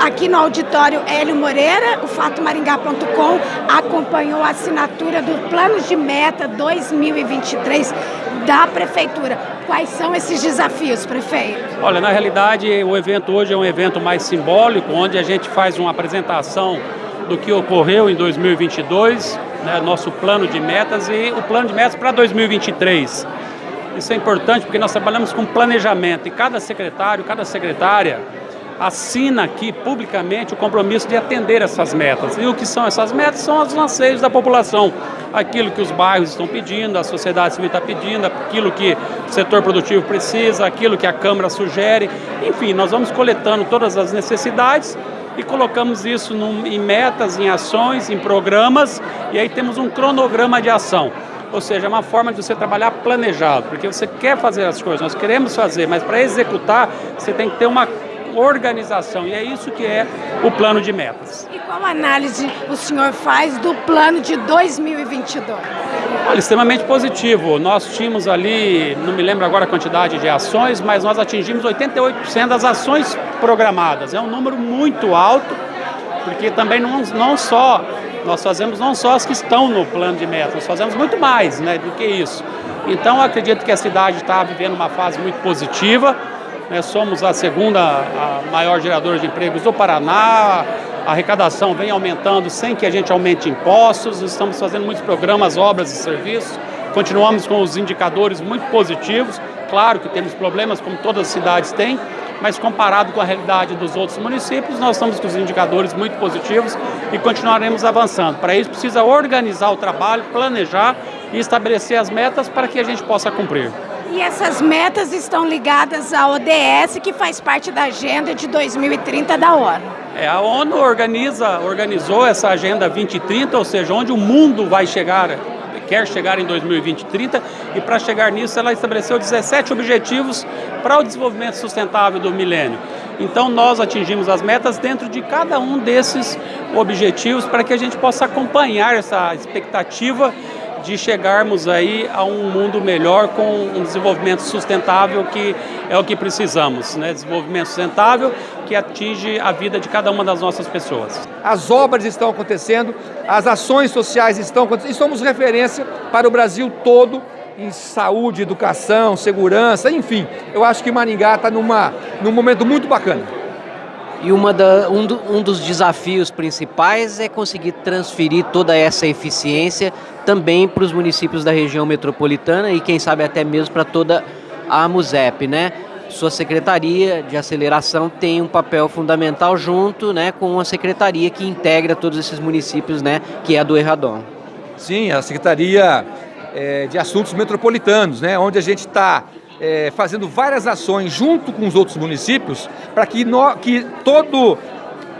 Aqui no auditório Hélio Moreira, o fatomaringá.com acompanhou a assinatura do Plano de Meta 2023 da Prefeitura. Quais são esses desafios, prefeito? Olha, na realidade, o evento hoje é um evento mais simbólico, onde a gente faz uma apresentação do que ocorreu em 2022, né, nosso plano de metas e o plano de metas para 2023. Isso é importante porque nós trabalhamos com planejamento e cada secretário, cada secretária assina aqui publicamente o compromisso de atender essas metas. E o que são essas metas? São os anseios da população. Aquilo que os bairros estão pedindo, a sociedade civil está pedindo, aquilo que o setor produtivo precisa, aquilo que a Câmara sugere. Enfim, nós vamos coletando todas as necessidades e colocamos isso em metas, em ações, em programas, e aí temos um cronograma de ação. Ou seja, é uma forma de você trabalhar planejado, porque você quer fazer as coisas, nós queremos fazer, mas para executar você tem que ter uma organização, e é isso que é o plano de metas. E qual análise o senhor faz do plano de 2022? Olha, extremamente positivo. Nós tínhamos ali, não me lembro agora a quantidade de ações, mas nós atingimos 88% das ações programadas. É um número muito alto, porque também não, não só, nós fazemos não só as que estão no plano de metas, nós fazemos muito mais né, do que isso. Então, acredito que a cidade está vivendo uma fase muito positiva, né, somos a segunda a maior geradora de empregos do Paraná, a arrecadação vem aumentando sem que a gente aumente impostos, estamos fazendo muitos programas, obras e serviços, continuamos com os indicadores muito positivos, claro que temos problemas como todas as cidades têm, mas comparado com a realidade dos outros municípios, nós estamos com os indicadores muito positivos e continuaremos avançando. Para isso precisa organizar o trabalho, planejar e estabelecer as metas para que a gente possa cumprir. E essas metas estão ligadas à ODS, que faz parte da agenda de 2030 da ONU. É, a ONU organiza, organizou essa agenda 2030, ou seja, onde o mundo vai chegar, quer chegar em 2030, e para chegar nisso ela estabeleceu 17 objetivos para o desenvolvimento sustentável do milênio. Então nós atingimos as metas dentro de cada um desses objetivos para que a gente possa acompanhar essa expectativa de chegarmos aí a um mundo melhor com um desenvolvimento sustentável que é o que precisamos, né? Desenvolvimento sustentável que atinge a vida de cada uma das nossas pessoas. As obras estão acontecendo, as ações sociais estão acontecendo e somos referência para o Brasil todo em saúde, educação, segurança, enfim. Eu acho que Maringá está num momento muito bacana. E uma da, um, do, um dos desafios principais é conseguir transferir toda essa eficiência também para os municípios da região metropolitana e quem sabe até mesmo para toda a MUSEP, né? Sua secretaria de aceleração tem um papel fundamental junto né, com a secretaria que integra todos esses municípios, né, que é a do Erradon. Sim, a Secretaria é, de Assuntos Metropolitanos, né, onde a gente está é, fazendo várias ações junto com os outros municípios para que, que todo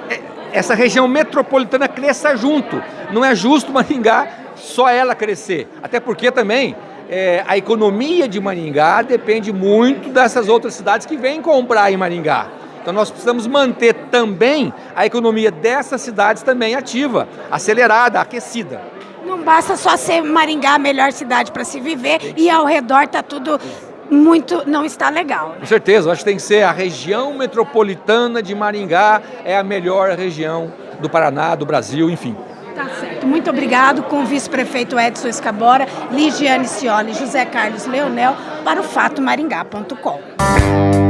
é, essa região metropolitana cresça junto. Não é justo Maringá só ela crescer, até porque também é, a economia de Maringá depende muito dessas outras cidades que vêm comprar em Maringá. Então nós precisamos manter também a economia dessas cidades também ativa, acelerada, aquecida. Não basta só ser Maringá a melhor cidade para se viver e ao redor está tudo muito não está legal. Com certeza, acho que tem que ser a região metropolitana de Maringá, é a melhor região do Paraná, do Brasil, enfim. Tá certo. Muito obrigado com o vice-prefeito Edson Escabora, Ligiane Cioli José Carlos Leonel para o fatomaringá.com.